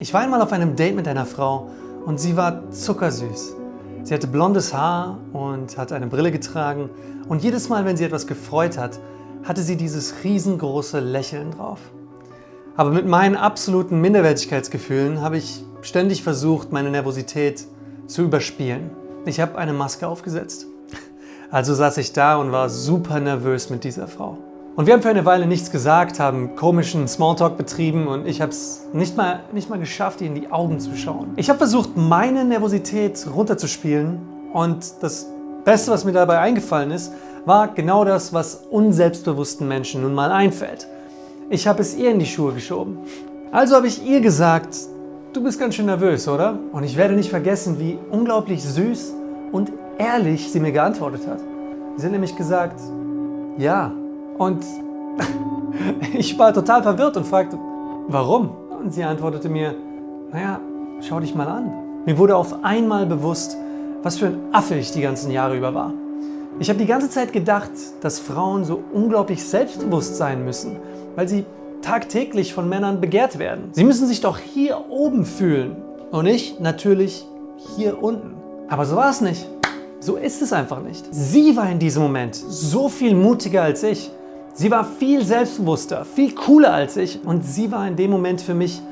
Ich war einmal auf einem Date mit einer Frau und sie war zuckersüß. Sie hatte blondes Haar und hat eine Brille getragen und jedes Mal, wenn sie etwas gefreut hat, hatte sie dieses riesengroße Lächeln drauf. Aber mit meinen absoluten Minderwertigkeitsgefühlen habe ich ständig versucht, meine Nervosität zu überspielen. Ich habe eine Maske aufgesetzt. Also saß ich da und war super nervös mit dieser Frau. Und wir haben für eine Weile nichts gesagt, haben komischen Smalltalk betrieben und ich habe es nicht mal, nicht mal geschafft, ihr in die Augen zu schauen. Ich habe versucht, meine Nervosität runterzuspielen und das Beste, was mir dabei eingefallen ist, war genau das, was unselbstbewussten Menschen nun mal einfällt. Ich habe es ihr in die Schuhe geschoben. Also habe ich ihr gesagt, du bist ganz schön nervös, oder? Und ich werde nicht vergessen, wie unglaublich süß und ehrlich sie mir geantwortet hat. Sie hat nämlich gesagt, ja, und ich war total verwirrt und fragte, warum? Und sie antwortete mir, naja, schau dich mal an. Mir wurde auf einmal bewusst, was für ein Affe ich die ganzen Jahre über war. Ich habe die ganze Zeit gedacht, dass Frauen so unglaublich selbstbewusst sein müssen, weil sie tagtäglich von Männern begehrt werden. Sie müssen sich doch hier oben fühlen und ich natürlich hier unten. Aber so war es nicht. So ist es einfach nicht. Sie war in diesem Moment so viel mutiger als ich. Sie war viel selbstbewusster, viel cooler als ich und sie war in dem Moment für mich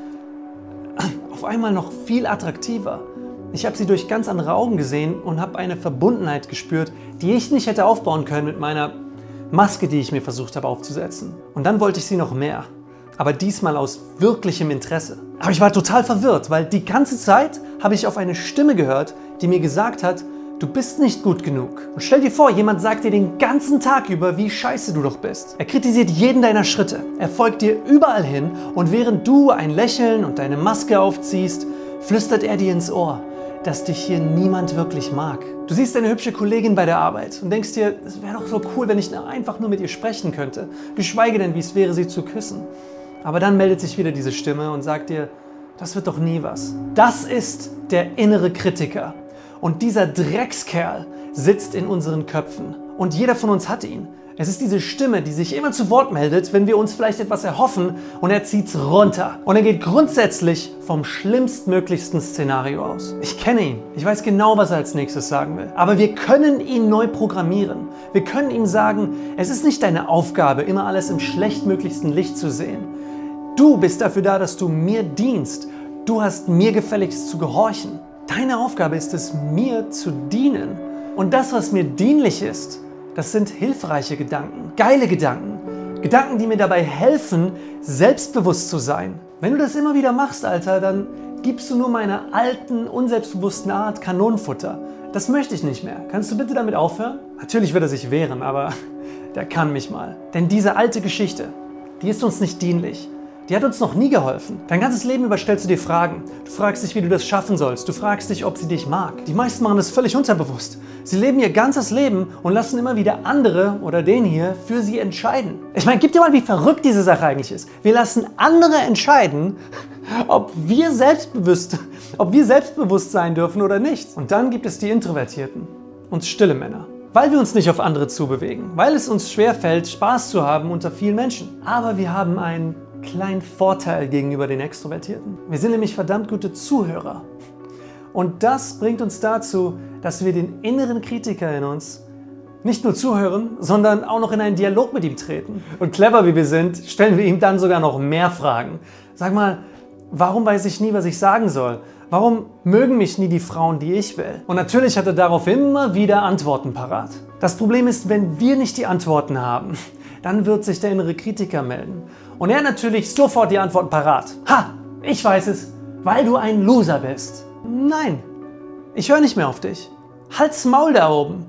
auf einmal noch viel attraktiver. Ich habe sie durch ganz andere Augen gesehen und habe eine Verbundenheit gespürt, die ich nicht hätte aufbauen können mit meiner Maske, die ich mir versucht habe aufzusetzen. Und dann wollte ich sie noch mehr, aber diesmal aus wirklichem Interesse. Aber ich war total verwirrt, weil die ganze Zeit habe ich auf eine Stimme gehört, die mir gesagt hat, Du bist nicht gut genug. Und stell dir vor, jemand sagt dir den ganzen Tag über, wie scheiße du doch bist. Er kritisiert jeden deiner Schritte. Er folgt dir überall hin und während du ein Lächeln und deine Maske aufziehst, flüstert er dir ins Ohr, dass dich hier niemand wirklich mag. Du siehst eine hübsche Kollegin bei der Arbeit und denkst dir, es wäre doch so cool, wenn ich einfach nur mit ihr sprechen könnte. Geschweige denn, wie es wäre, sie zu küssen. Aber dann meldet sich wieder diese Stimme und sagt dir, das wird doch nie was. Das ist der innere Kritiker. Und dieser Dreckskerl sitzt in unseren Köpfen. Und jeder von uns hat ihn. Es ist diese Stimme, die sich immer zu Wort meldet, wenn wir uns vielleicht etwas erhoffen und er zieht's runter. Und er geht grundsätzlich vom schlimmstmöglichsten Szenario aus. Ich kenne ihn. Ich weiß genau, was er als nächstes sagen will. Aber wir können ihn neu programmieren. Wir können ihm sagen, es ist nicht deine Aufgabe, immer alles im schlechtmöglichsten Licht zu sehen. Du bist dafür da, dass du mir dienst. Du hast mir gefälligst zu gehorchen. Deine Aufgabe ist es, mir zu dienen. Und das, was mir dienlich ist, das sind hilfreiche Gedanken, geile Gedanken. Gedanken, die mir dabei helfen, selbstbewusst zu sein. Wenn du das immer wieder machst, Alter, dann gibst du nur meiner alten, unselbstbewussten Art Kanonenfutter. Das möchte ich nicht mehr. Kannst du bitte damit aufhören? Natürlich wird er sich wehren, aber der kann mich mal. Denn diese alte Geschichte, die ist uns nicht dienlich. Die hat uns noch nie geholfen. Dein ganzes Leben über stellst du dir Fragen. Du fragst dich, wie du das schaffen sollst. Du fragst dich, ob sie dich mag. Die meisten machen das völlig unterbewusst. Sie leben ihr ganzes Leben und lassen immer wieder andere oder den hier für sie entscheiden. Ich meine, gib dir mal, wie verrückt diese Sache eigentlich ist. Wir lassen andere entscheiden, ob wir selbstbewusst, ob wir selbstbewusst sein dürfen oder nicht. Und dann gibt es die Introvertierten und stille Männer weil wir uns nicht auf andere zubewegen, weil es uns schwerfällt, Spaß zu haben unter vielen Menschen. Aber wir haben einen kleinen Vorteil gegenüber den Extrovertierten. Wir sind nämlich verdammt gute Zuhörer. Und das bringt uns dazu, dass wir den inneren Kritiker in uns nicht nur zuhören, sondern auch noch in einen Dialog mit ihm treten. Und clever wie wir sind, stellen wir ihm dann sogar noch mehr Fragen. Sag mal, warum weiß ich nie, was ich sagen soll? Warum mögen mich nie die Frauen, die ich will? Und natürlich hat er darauf immer wieder Antworten parat. Das Problem ist, wenn wir nicht die Antworten haben, dann wird sich der innere Kritiker melden. Und er natürlich sofort die Antwort parat. Ha, ich weiß es, weil du ein Loser bist. Nein, ich höre nicht mehr auf dich. Halt's Maul da oben.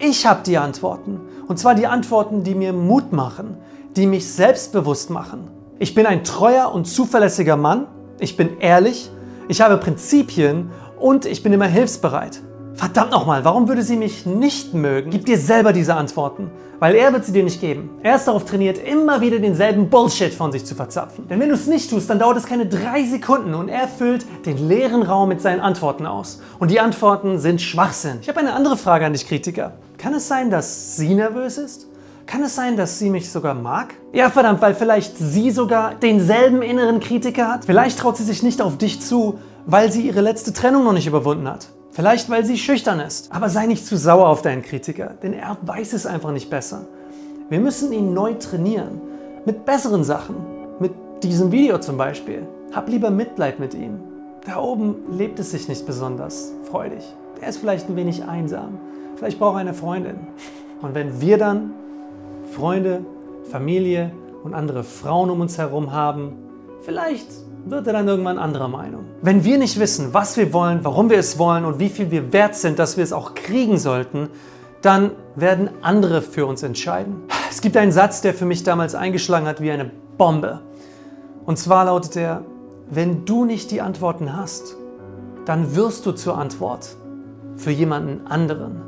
Ich habe die Antworten. Und zwar die Antworten, die mir Mut machen, die mich selbstbewusst machen. Ich bin ein treuer und zuverlässiger Mann. Ich bin ehrlich. Ich habe Prinzipien und ich bin immer hilfsbereit. Verdammt nochmal, warum würde sie mich nicht mögen? Gib dir selber diese Antworten, weil er wird sie dir nicht geben. Er ist darauf trainiert, immer wieder denselben Bullshit von sich zu verzapfen. Denn wenn du es nicht tust, dann dauert es keine drei Sekunden und er füllt den leeren Raum mit seinen Antworten aus. Und die Antworten sind Schwachsinn. Ich habe eine andere Frage an dich, Kritiker. Kann es sein, dass sie nervös ist? Kann es sein, dass sie mich sogar mag? Ja verdammt, weil vielleicht sie sogar denselben inneren Kritiker hat? Vielleicht traut sie sich nicht auf dich zu, weil sie ihre letzte Trennung noch nicht überwunden hat. Vielleicht, weil sie schüchtern ist. Aber sei nicht zu sauer auf deinen Kritiker, denn er weiß es einfach nicht besser. Wir müssen ihn neu trainieren. Mit besseren Sachen. Mit diesem Video zum Beispiel. Hab lieber Mitleid mit ihm. Da oben lebt es sich nicht besonders freudig. Er ist vielleicht ein wenig einsam. Vielleicht braucht er eine Freundin. Und wenn wir dann Freunde, Familie und andere Frauen um uns herum haben, vielleicht wird er dann irgendwann anderer Meinung. Wenn wir nicht wissen, was wir wollen, warum wir es wollen und wie viel wir wert sind, dass wir es auch kriegen sollten, dann werden andere für uns entscheiden. Es gibt einen Satz, der für mich damals eingeschlagen hat wie eine Bombe. Und zwar lautet er, wenn du nicht die Antworten hast, dann wirst du zur Antwort für jemanden anderen.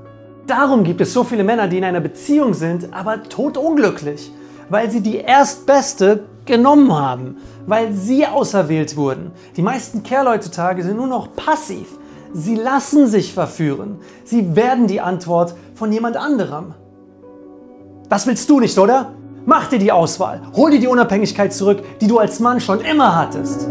Darum gibt es so viele Männer, die in einer Beziehung sind, aber totunglücklich, weil sie die Erstbeste genommen haben, weil sie auserwählt wurden. Die meisten Kerle heutzutage sind nur noch passiv. Sie lassen sich verführen. Sie werden die Antwort von jemand anderem. Das willst du nicht, oder? Mach dir die Auswahl. Hol dir die Unabhängigkeit zurück, die du als Mann schon immer hattest.